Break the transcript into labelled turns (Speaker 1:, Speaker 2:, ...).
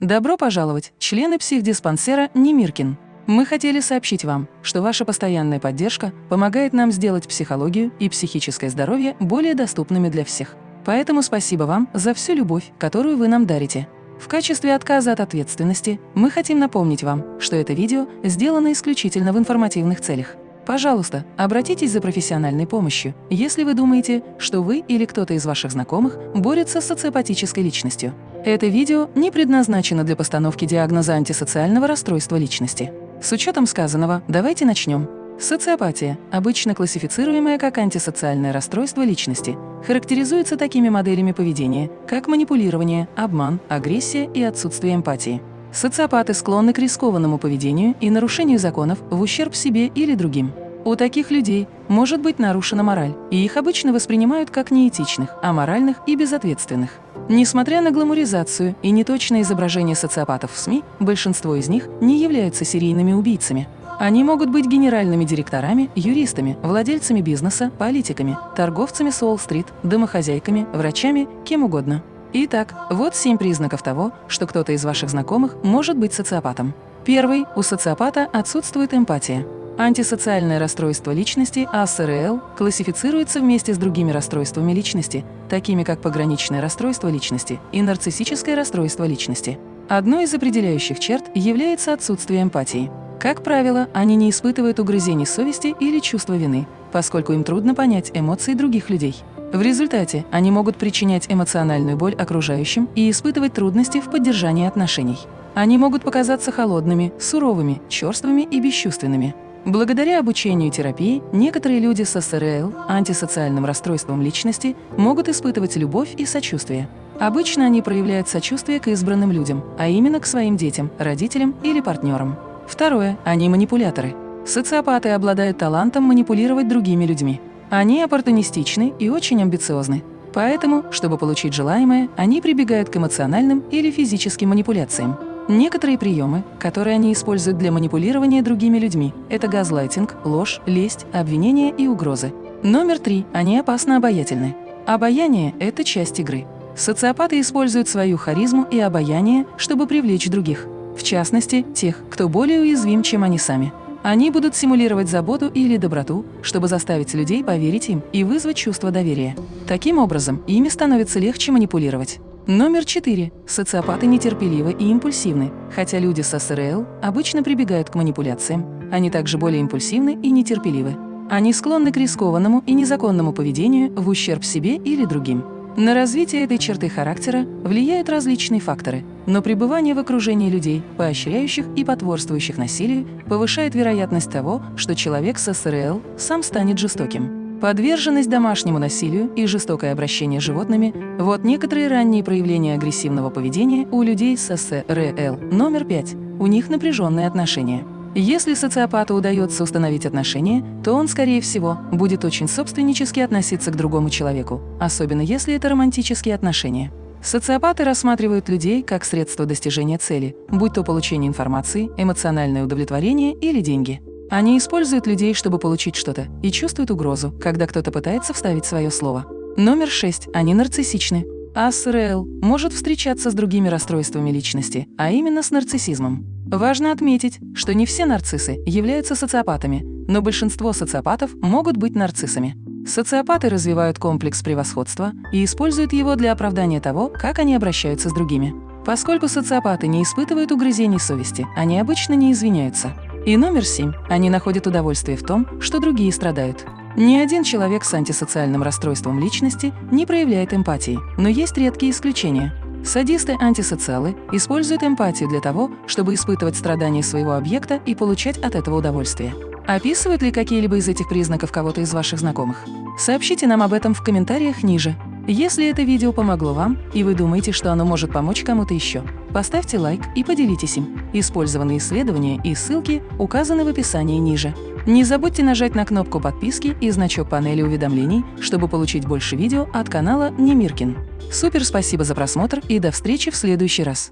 Speaker 1: Добро пожаловать, члены психдиспансера Немиркин. Мы хотели сообщить вам, что ваша постоянная поддержка помогает нам сделать психологию и психическое здоровье более доступными для всех. Поэтому спасибо вам за всю любовь, которую вы нам дарите. В качестве отказа от ответственности мы хотим напомнить вам, что это видео сделано исключительно в информативных целях. Пожалуйста, обратитесь за профессиональной помощью, если вы думаете, что вы или кто-то из ваших знакомых борется с социопатической личностью. Это видео не предназначено для постановки диагноза антисоциального расстройства личности. С учетом сказанного, давайте начнем. Социопатия, обычно классифицируемая как антисоциальное расстройство личности, характеризуется такими моделями поведения, как манипулирование, обман, агрессия и отсутствие эмпатии. Социопаты склонны к рискованному поведению и нарушению законов в ущерб себе или другим. У таких людей может быть нарушена мораль, и их обычно воспринимают как неэтичных, аморальных и безответственных. Несмотря на гламуризацию и неточное изображение социопатов в СМИ, большинство из них не являются серийными убийцами. Они могут быть генеральными директорами, юристами, владельцами бизнеса, политиками, торговцами с Уолл-стрит, домохозяйками, врачами, кем угодно. Итак, вот семь признаков того, что кто-то из ваших знакомых может быть социопатом. Первый – у социопата отсутствует эмпатия. Антисоциальное расстройство личности, АСРЛ, классифицируется вместе с другими расстройствами личности, такими как пограничное расстройство личности и нарциссическое расстройство личности. Одной из определяющих черт является отсутствие эмпатии. Как правило, они не испытывают угрызений совести или чувства вины, поскольку им трудно понять эмоции других людей. В результате они могут причинять эмоциональную боль окружающим и испытывать трудности в поддержании отношений. Они могут показаться холодными, суровыми, черствыми и бесчувственными. Благодаря обучению терапии некоторые люди с СРЛ, антисоциальным расстройством личности, могут испытывать любовь и сочувствие. Обычно они проявляют сочувствие к избранным людям, а именно к своим детям, родителям или партнерам. Второе. Они манипуляторы. Социопаты обладают талантом манипулировать другими людьми. Они оппортунистичны и очень амбициозны. Поэтому, чтобы получить желаемое, они прибегают к эмоциональным или физическим манипуляциям. Некоторые приемы, которые они используют для манипулирования другими людьми – это газлайтинг, ложь, лесть, обвинения и угрозы. Номер три. Они опасно обаятельны. Обаяние – это часть игры. Социопаты используют свою харизму и обаяние, чтобы привлечь других. В частности, тех, кто более уязвим, чем они сами. Они будут симулировать заботу или доброту, чтобы заставить людей поверить им и вызвать чувство доверия. Таким образом, ими становится легче манипулировать. Номер 4. Социопаты нетерпеливы и импульсивны, хотя люди с СРЛ обычно прибегают к манипуляциям. Они также более импульсивны и нетерпеливы. Они склонны к рискованному и незаконному поведению в ущерб себе или другим. На развитие этой черты характера влияют различные факторы, но пребывание в окружении людей, поощряющих и потворствующих насилию, повышает вероятность того, что человек с СРЛ сам станет жестоким. Подверженность домашнему насилию и жестокое обращение с животными – вот некоторые ранние проявления агрессивного поведения у людей с СРЛ. Номер пять. У них напряженные отношения. Если социопату удается установить отношения, то он, скорее всего, будет очень собственнически относиться к другому человеку, особенно если это романтические отношения. Социопаты рассматривают людей как средство достижения цели, будь то получение информации, эмоциональное удовлетворение или деньги. Они используют людей, чтобы получить что-то, и чувствуют угрозу, когда кто-то пытается вставить свое слово. Номер шесть. Они нарциссичны. АСРЛ может встречаться с другими расстройствами личности, а именно с нарциссизмом. Важно отметить, что не все нарциссы являются социопатами, но большинство социопатов могут быть нарциссами. Социопаты развивают комплекс превосходства и используют его для оправдания того, как они обращаются с другими. Поскольку социопаты не испытывают угрызений совести, они обычно не извиняются. И номер семь. Они находят удовольствие в том, что другие страдают. Ни один человек с антисоциальным расстройством личности не проявляет эмпатии, но есть редкие исключения. Садисты-антисоциалы используют эмпатию для того, чтобы испытывать страдания своего объекта и получать от этого удовольствие. Описывают ли какие-либо из этих признаков кого-то из ваших знакомых? Сообщите нам об этом в комментариях ниже. Если это видео помогло вам, и вы думаете, что оно может помочь кому-то еще, поставьте лайк и поделитесь им. Использованные исследования и ссылки указаны в описании ниже. Не забудьте нажать на кнопку подписки и значок панели уведомлений, чтобы получить больше видео от канала Немиркин. Супер спасибо за просмотр и до встречи в следующий раз!